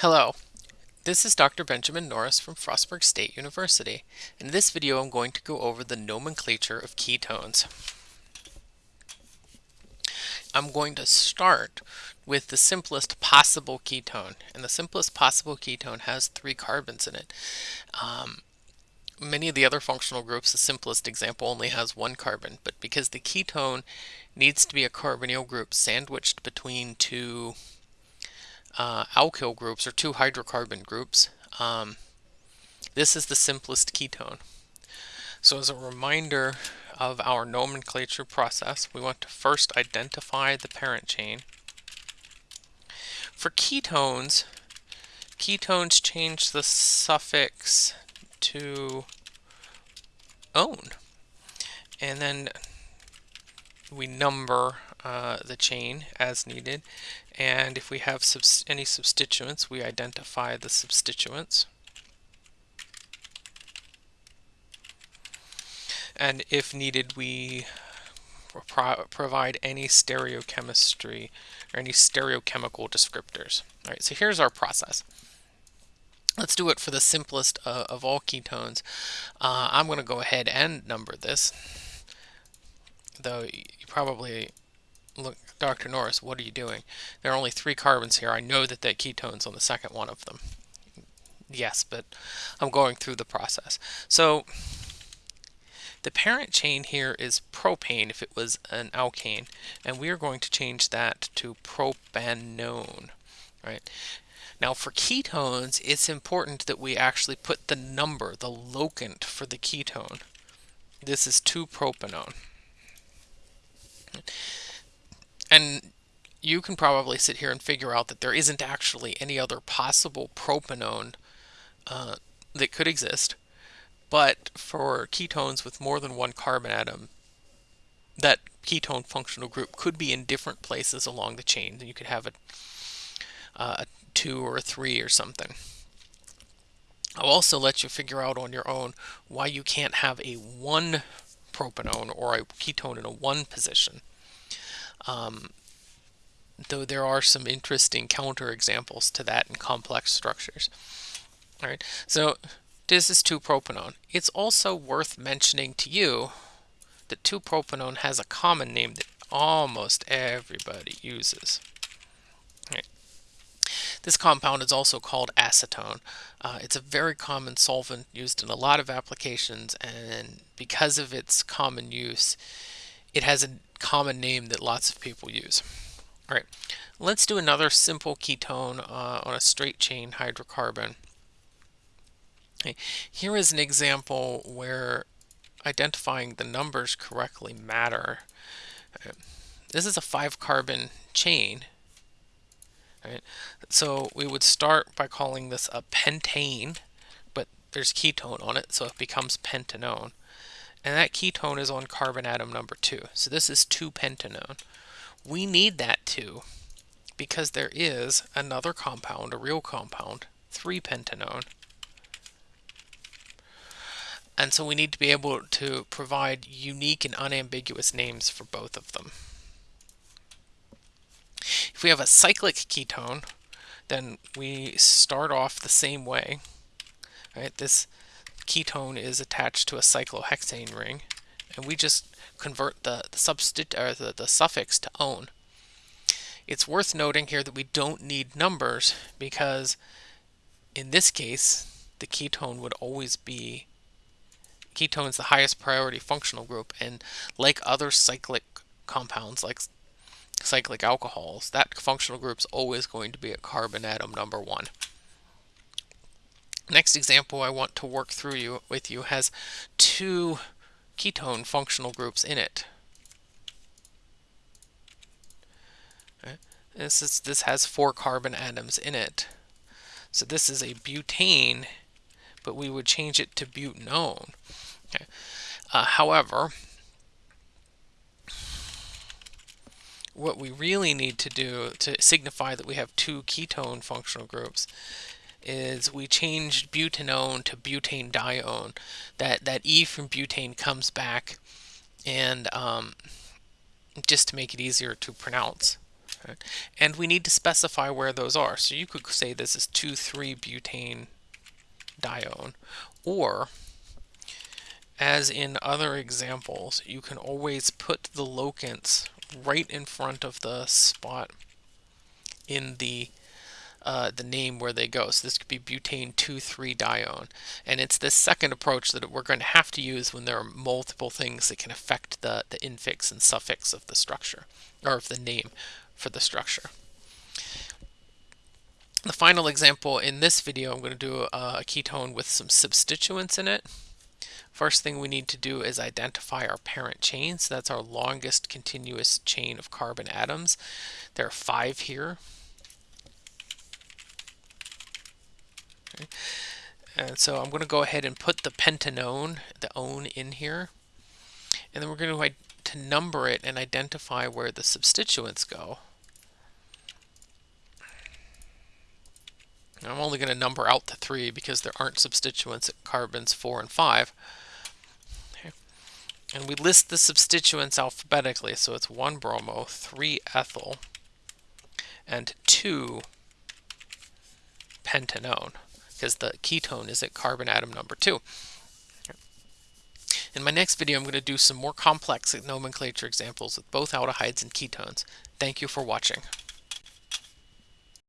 Hello, this is Dr. Benjamin Norris from Frostburg State University. In this video I'm going to go over the nomenclature of ketones. I'm going to start with the simplest possible ketone and the simplest possible ketone has three carbons in it. Um, many of the other functional groups, the simplest example only has one carbon, but because the ketone needs to be a carbonyl group sandwiched between two uh, alkyl groups or two hydrocarbon groups, um, this is the simplest ketone. So as a reminder of our nomenclature process, we want to first identify the parent chain. For ketones, ketones change the suffix to own. And then we number uh, the chain as needed. And if we have subs any substituents, we identify the substituents. And if needed, we pro provide any stereochemistry or any stereochemical descriptors. All right, so here's our process. Let's do it for the simplest uh, of all ketones. Uh, I'm going to go ahead and number this, though you probably look, Dr. Norris, what are you doing? There are only three carbons here. I know that that ketone's on the second one of them. Yes, but I'm going through the process. So the parent chain here is propane if it was an alkane, and we are going to change that to propanone, right? Now for ketones, it's important that we actually put the number, the locant for the ketone. This is 2-propanone. And you can probably sit here and figure out that there isn't actually any other possible propanone uh, that could exist. But for ketones with more than one carbon atom, that ketone functional group could be in different places along the chain. You could have a, uh, a two or a three or something. I'll also let you figure out on your own why you can't have a one propanone or a ketone in a one position. Um, though there are some interesting counterexamples to that in complex structures. All right, so this is 2-propanone. It's also worth mentioning to you that 2-propanone has a common name that almost everybody uses. Right. This compound is also called acetone. Uh, it's a very common solvent used in a lot of applications and because of its common use, it has a common name that lots of people use. All right, let's do another simple ketone uh, on a straight chain hydrocarbon. Okay. Here is an example where identifying the numbers correctly matter. This is a five carbon chain. Right. So we would start by calling this a pentane, but there's ketone on it, so it becomes pentanone and that ketone is on carbon atom number 2. So this is 2-pentanone. We need that 2 because there is another compound, a real compound, 3-pentanone. And so we need to be able to provide unique and unambiguous names for both of them. If we have a cyclic ketone, then we start off the same way. Right? This ketone is attached to a cyclohexane ring, and we just convert the, the, or the, the suffix to "-one". It's worth noting here that we don't need numbers because in this case, the ketone would always be ketone is the highest priority functional group and like other cyclic compounds like cyclic alcohols that functional group is always going to be a carbon atom number one Next example I want to work through you with you has two ketone functional groups in it. This is this has four carbon atoms in it. So this is a butane, but we would change it to butanone. Okay. Uh, however, what we really need to do to signify that we have two ketone functional groups is we changed butanone to butane dione. That that E from butane comes back, and um, just to make it easier to pronounce. Right? And we need to specify where those are. So you could say this is 2,3-butane dione, or as in other examples, you can always put the locants right in front of the spot in the uh, the name where they go. So this could be butane 2,3-dione. And it's this second approach that we're going to have to use when there are multiple things that can affect the, the infix and suffix of the structure, or of the name for the structure. The final example in this video, I'm going to do a ketone with some substituents in it. First thing we need to do is identify our parent chain. So that's our longest continuous chain of carbon atoms. There are five here. Okay. And so I'm going to go ahead and put the pentanone, the one in here. And then we're going to, to number it and identify where the substituents go. I'm only going to number out to three because there aren't substituents at carbons four and five. And we list the substituents alphabetically, so it's 1 bromo, 3 ethyl, and 2 pentanone, because the ketone is at carbon atom number 2. In my next video, I'm going to do some more complex nomenclature examples with both aldehydes and ketones. Thank you for watching.